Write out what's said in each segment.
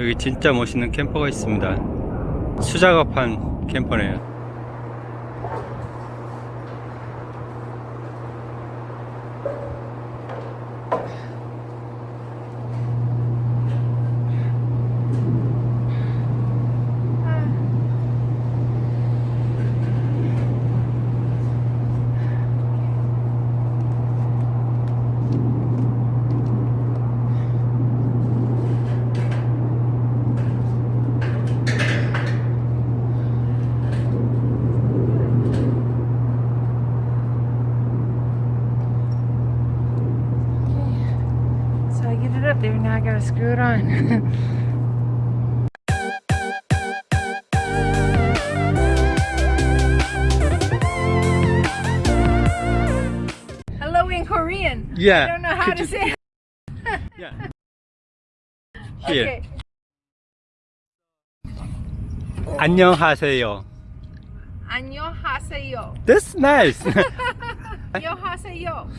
여기 진짜 멋있는 캠퍼가 있습니다. 수작업한 캠퍼네요. gotta screw it on. Hello in Korean. Yeah. I don't know how could to you- say it. Yeah. Here. Okay. 안녕하세요. 안녕하세요. That's nice. 안녕하세요.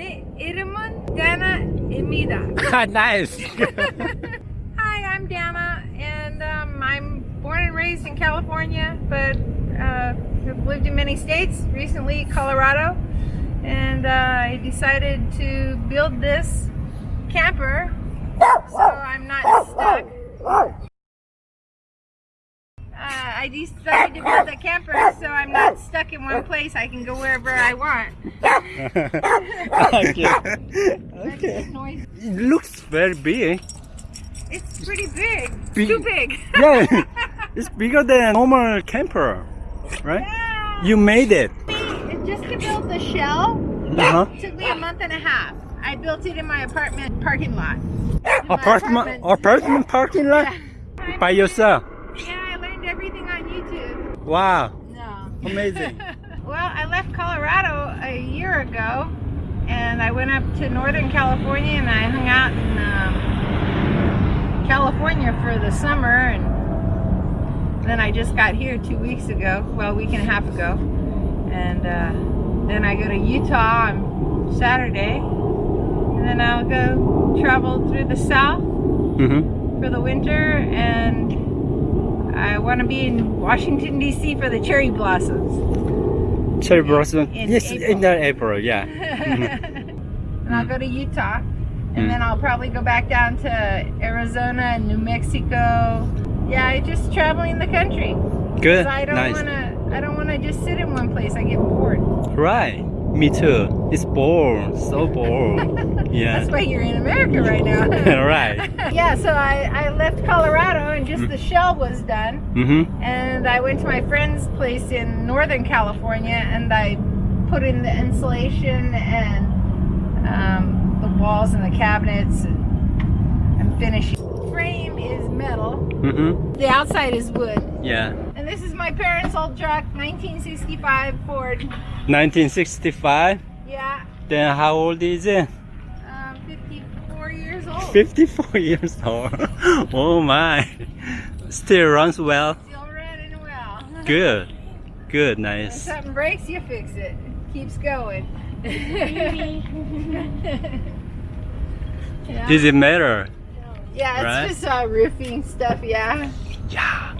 de Dana Emida. nice! Hi, I'm Dana and um, I'm born and raised in California but uh, have lived in many states, recently Colorado and uh, I decided to build this camper so I'm not stuck. Uh, I decided to build a camper so I'm not stuck in one place. I can go wherever I want. okay. Okay. It looks very big. It's pretty big. Big- Too big. Yeah. It's bigger than normal camper, right? Yeah. You made it. And just to build the shell Uh-huh. took me a month and a half. I built it in my apartment parking lot. My Apartment apartment parking lot Yeah. by yourself. Everything on YouTube. Wow. No. Amazing. well, I left Colorado a year ago, and I went up to Northern California, and I hung out in um, California for the summer, and then I just got here two weeks ago, well, a week and a half ago, and uh, then I go to Utah on Saturday, and then I'll go travel through the South Mm-hmm. for the winter, and I want to be in Washington D.C. for the cherry blossoms. Cherry blossom. in yes, April. in the April. Yeah. Mm-hmm. and I'll go to Utah, and mm. then I'll probably go back down to Arizona and New Mexico. Yeah, just traveling the country. Good. I don't nice. wanna. I don't wanna just sit in one place. I get bored. Right. Me too. It's bored. So bored. Yeah. That's why you're in America right now. right. yeah, so I, I left Colorado and just Mm. the shell was done. Mm-hmm. And I went to my friend's place in Northern California and I put in the insulation and um, the walls and the cabinets and I'm finishing. Frame is metal. Mm-hmm. The outside is wood. Yeah. This is my parents' old truck, 1965 Ford. 1965. Yeah, Then how old is it? um, 54 years old. 54 years old. oh my. Still runs well. Still running well. Good. Good. When Nice. something breaks, you fix it. Keeps going. yeah. Does it matter? Yeah, it's Right? just uh, roofing stuff. Yeah. Yeah.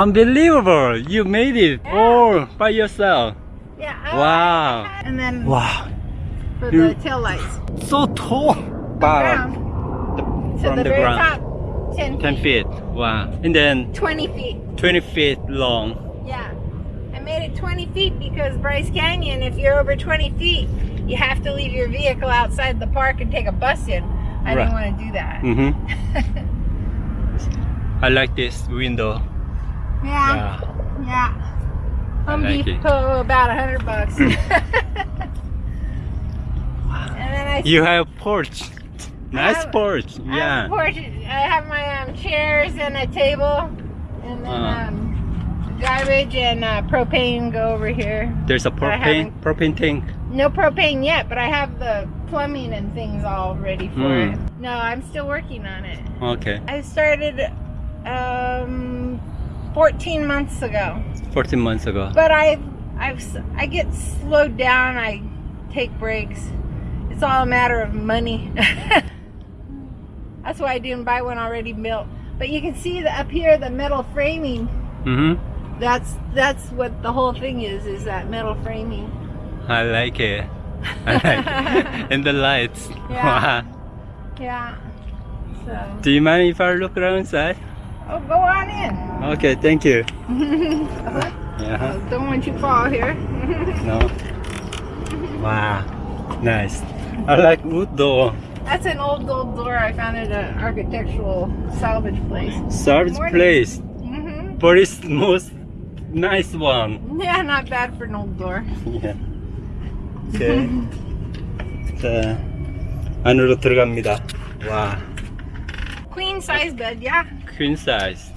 Unbelievable. You made it all by yourself. Yeah. oh, Wow. And then Wow. for You- the tail lights. So tall. Ground. The- To from the, the very ground. top, 10 feet. 10 feet. Wow. And then 20 feet. 20 feet long. Yeah. I made it 20 feet because Bryce Canyon, if you're over 20 feet, you have to leave your vehicle outside the park and take a bus in. I didn't want to do that. Mm-hmm. I like this window. Yeah. Yeah. Yeah. Home. Depot, about a hundred bucks. and then I You have porch. Nice have- porch. I have, Yeah. a porch. I have my um, chairs and a table, and then Uh. um, garbage and uh, propane go over here. There's a propane propane tank. No propane yet, but I have the plumbing and things all ready for Hmm. it. No, I'm still working on it. Okay. I started um, 14 months ago, 14 months ago. but I've I've I get slowed down. I take breaks. It's all a matter of money. That's why I didn't buy one already built. But you can see the, up here the metal framing. Mm-hmm. That's that's what the whole thing is. Is that metal framing? I like it. I like it. And the lights. Yeah. Wow. Yeah. So Do you mind if I look around inside? oh, go on in. Okay, thank you. Uh-huh. Yeah. Don't want you to fall here. No. Wow. Nice. I like wood door. That's an old old door I found at an architectural salvage place. Service Morning. place. hmm But it's most nice one. Yeah, not bad for an old door. Yeah. 오케이. 자, 안으로 들어갑니다. 와, Queen size bed, yeah. queen size.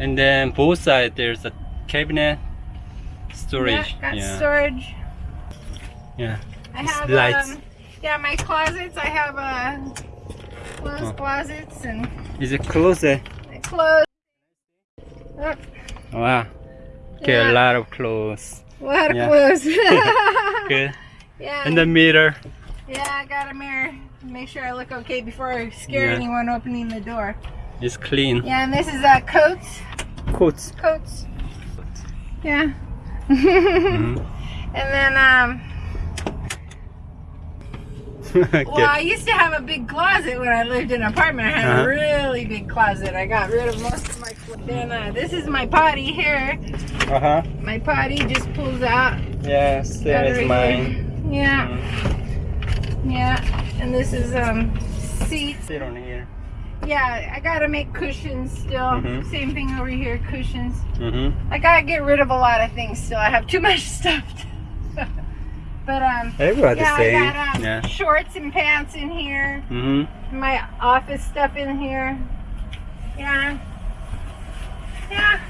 And then both sides there's a cabinet storage. Yeah, got yeah. storage. yeah. I It's have lights. um, yeah, my closets. I have uh, closed Oh. closets and Is it closet? clothes. Oh, Wow. Okay, a lot of clothes. a lot of Yeah. clothes. Good. yeah. And the mirror. yeah, I got a mirror. Make sure I look okay before I scare Yeah. anyone opening the door. is clean. Yeah, and this is uh, coats. Coats. Coats. Yeah. Mhm. And then um okay. Well, I used to have a big closet when I lived in an apartment. I had Uh-huh. a really big closet. I got rid of most of my. Then uh, this is my potty here. Uh huh. My potty just pulls out. Yeah, same as right mine. here. Yeah, Mm. yeah. And this is um seats. Sit on here. Yeah, I gotta make cushions still. Mhm. Same thing over here, cushions. Mm-hmm. I gotta get rid of a lot of things still. I have too much stuff. but um, Everybody yeah, same. I got um, Yeah. shorts and pants in here. Mm-hmm. my office stuff in here. Yeah. Yeah.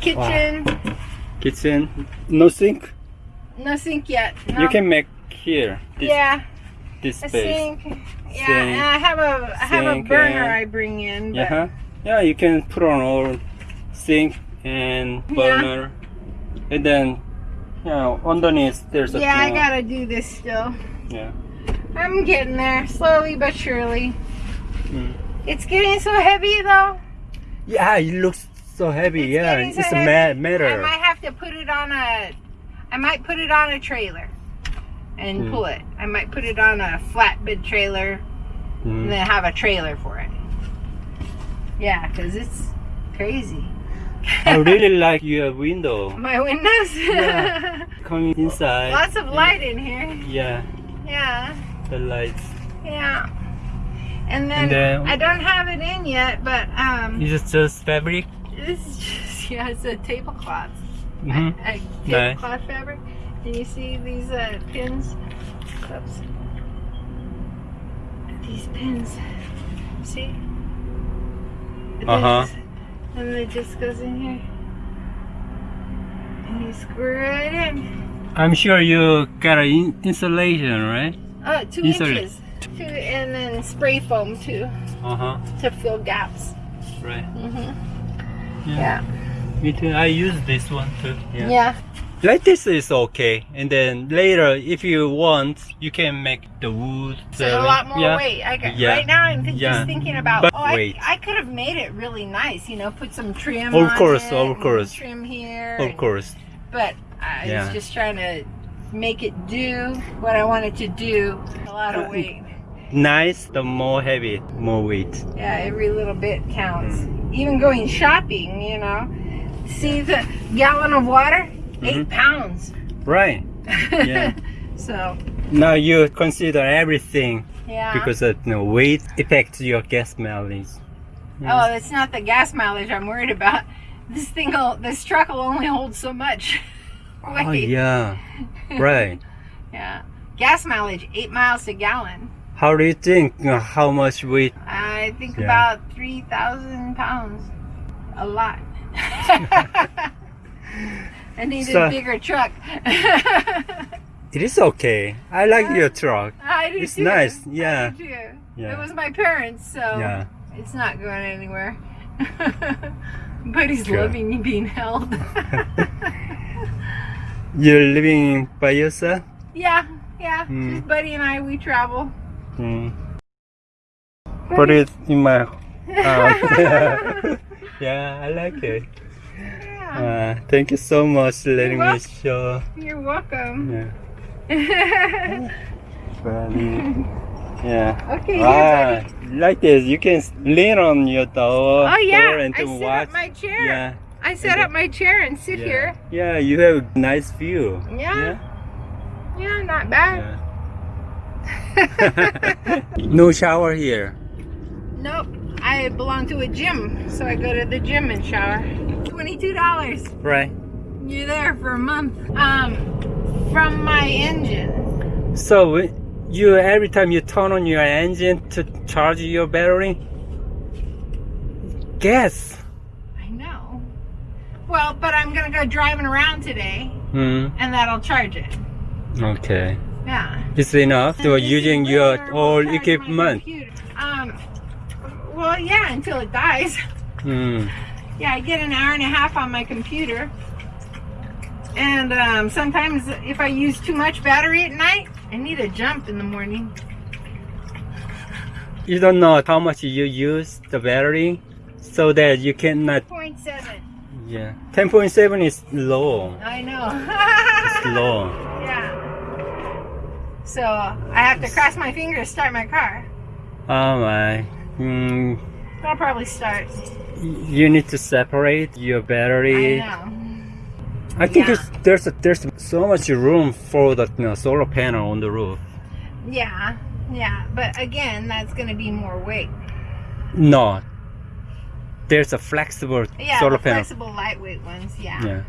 Kitchen. Kitchen. No sink. No sink yet. No. You can make here. This, yeah, this a space. sink. Yeah, Sink. and I have a I have a burner and- I bring in. But Yeah. huh? Yeah, you can put on all sink and Yeah. burner, and then you know underneath there's a yeah, I uh, gotta do this still. yeah. I'm getting there, slowly but surely. Mm. It's getting so heavy though. Yeah, it looks so heavy. It's yeah, so it's a heavy. ma- matter. I might have to put it on a. I might put it on a trailer, and Hmm. pull it. I might put it on a flatbed trailer and Mm. then have a trailer for it. Yeah, because it's crazy. I really like your window My windows. Yeah. coming inside. Lots of light in here. Yeah, Yeah, the lights. yeah. And then, And then- I don't have it in yet, but um, Is it just fabric? It's just yeah, it's a tablecloth. Mm-hmm. A tablecloth fabric. Can you see these uh, pins? Oops. These pins. See? Uh-huh. And it just goes in here. And you screw it in. I'm sure you got an in- insulation, right? Oh, two Insulate. inches. Two, and then spray foam too Uh huh. to fill gaps. Right. Mm-hmm. Yeah. Yeah. Me too. I use this one too. Yeah. Yeah. Like this is okay, and then later, if you want, you can make the wood. So a lot more yeah. weight. I got, Yeah. Right now, I'm th- Yeah. just thinking about. But oh, I. I could have made it really nice. You know, put some trim. Of course, it of course. Trim here. Of and- course. But I Yeah. was just trying to make it do what I wanted to do. A lot of Uh, weight. Nice, the more heavy, more weight. Yeah, every little bit counts. Even going shopping, you know. See the gallon of water? Eight Mhm. pounds. Right. Yeah. so, Now you consider everything yeah. because the you know, weight affects your gas mileage. Oh, it's not the gas mileage I'm worried about. This thing, will, this truck will only hold so much. Oh yeah. Right. Yeah. Gas mileage, eight miles a gallon. How do you think know, how much weight? I think Yeah. about 3,000 pounds. A lot. I need So- a bigger truck. It is okay. I like your truck. I do It's too. nice, I yeah. too. Yeah. It was my parents, so Yeah. it's not going anywhere. but he's Sure. loving being held. You're living by yourself? yeah, yeah. Hmm. Just Buddy and I, we travel. Mm. put it in my house. yeah, I like it. Yeah, Uh, thank you so much for letting me show. you're welcome. Yeah. Very- yeah. okay, Ah, like this, you can lean on your door, Oh yeah, and I set watch. up my chair. yeah, I set up my chair and sit yeah. here. Yeah, you have a nice view. Yeah. Yeah, not bad. Yeah. no shower here. Nope. I belong to a gym, so I go to the gym and shower. Twenty-two dollars. Right. You're there for a month. Um, from my engine. So you every time you turn on your engine to charge your battery, gas. I know. Well, but I'm gonna go driving around today, Hmm. and that'll charge it. Okay. Yeah. It's enough to using your old equipment. Um. Well, yeah, until it dies. Hmm. Yeah, I get an hour and a half on my computer. And um, sometimes if I use too much battery at night, I need a jump in the morning. You don't know how much you use the battery, so that you cannot. 0.7. Yeah. Ten point seven is low. I know. It's low. yeah. So I have to cross my fingers to start my car. Oh my. Hmm. I'll probably start. You need to separate your I battery. know. I think Yeah. there's, there's there's so much room for the you know, solar panel on the roof. Yeah, yeah. But again, that's going to be more weight. No. There's a flexible Yeah, solar panel. flexible, lightweight ones. Yeah. Yeah.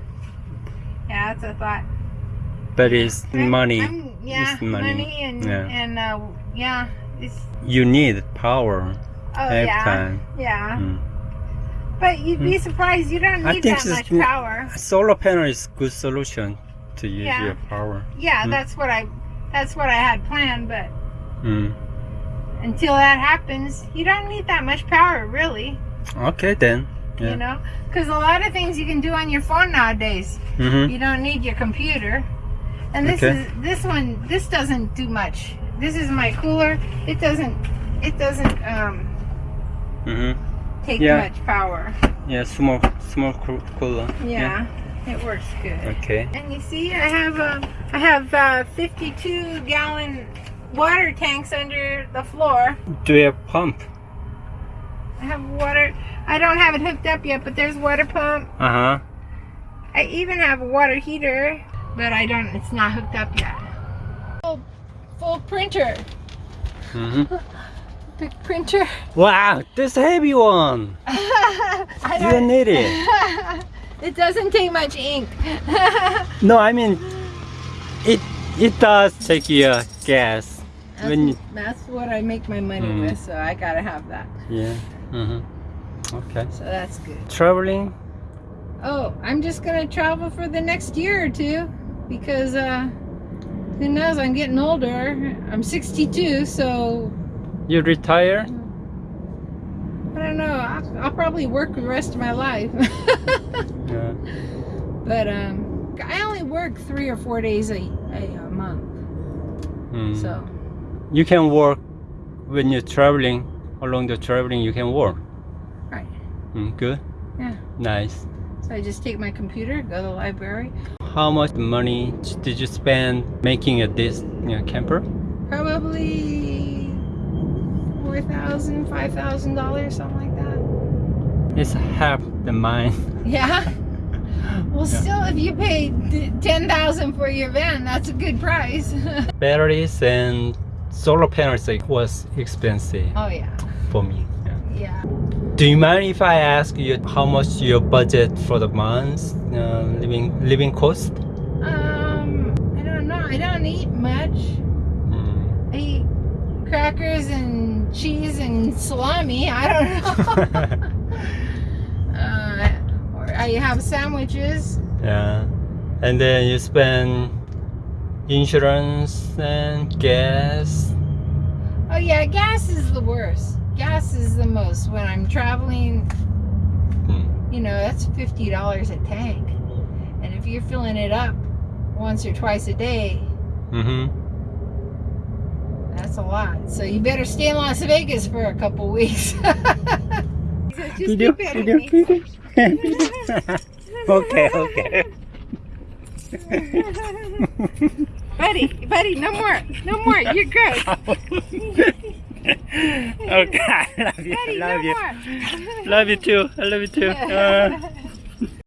Yeah, that's a thought. But it's I'm- money. I'm- yeah, It's money. and Yeah. and uh, yeah, it's You need power oh every yeah, time. yeah. Mm. But you'd be surprised. You don't need that much power. Solar panel is good solution to use Yeah. your power. Yeah, Mm. that's what I that's what I had planned. But Mm. until that happens, you don't need that much power, really. Okay then. Yeah. You know, because a lot of things you can do on your phone nowadays. Mm-hmm. You don't need your computer. And this Okay. is this one. This doesn't do much. This is my cooler. It doesn't. It doesn't um, Mm-hmm. take Yeah. much power. Yeah, small small cooler. Yeah, it works good. Okay. And you see, I have um, I have uh, 52 gallon water tanks under the floor. Do you have pump? I have water. I don't have it hooked up yet, but there's water pump. Uh-huh. I even have a water heater, but I don't. It's not hooked up yet. Full, full printer. Mm-hmm. Big printer. Wow, this heavy one. I You don't, need it. it doesn't take much ink. No, I mean, it it does take your gas. That's, When you, that's what I make my money Mm. with, so I gotta have that. yeah. Mm-hmm. Okay. So that's good. Traveling. Oh, I'm just gonna travel for the next year or two because uh, who knows? I'm getting older. I'm 62, so You retire? I don't know. I'll, I'll probably work the rest of my life. Yeah. but um, I only work three or four days a, a, a month, Mm. so You can work when you're traveling. Along the traveling, you can work. right. Mm, good. Yeah. Nice. So I just take my computer, go to the library. How much money did you spend making a this you know, camper? Probably thousand, five thousand dollars, something like that. It's half the mine. Yeah. Well, Yeah. still, if you pay ten thousand for your van, that's a good price. Batteries and solar panels like, was expensive oh yeah, for me. Yeah. yeah. Do you mind if I ask you how much your budget for the month, uh, living living cost? Um, I don't know. I don't eat much. Mm. I eat crackers and cheese and salami. I don't know. uh, or I have sandwiches. yeah, and then you spend insurance and gas. Oh yeah, gas is the worst. Gas is the most when I'm traveling. Hmm. You know, that's fifty dollars a tank, and if you're filling it up once or twice a day, Mm-hmm. that's a lot. So you better stay in Las Vegas for a couple weeks. He says, "Just Video, keep petting video, okay, okay. buddy, buddy, no more, no more. You're good. okay, I love you. I love no you. more. Love you too. I love you too. Uh,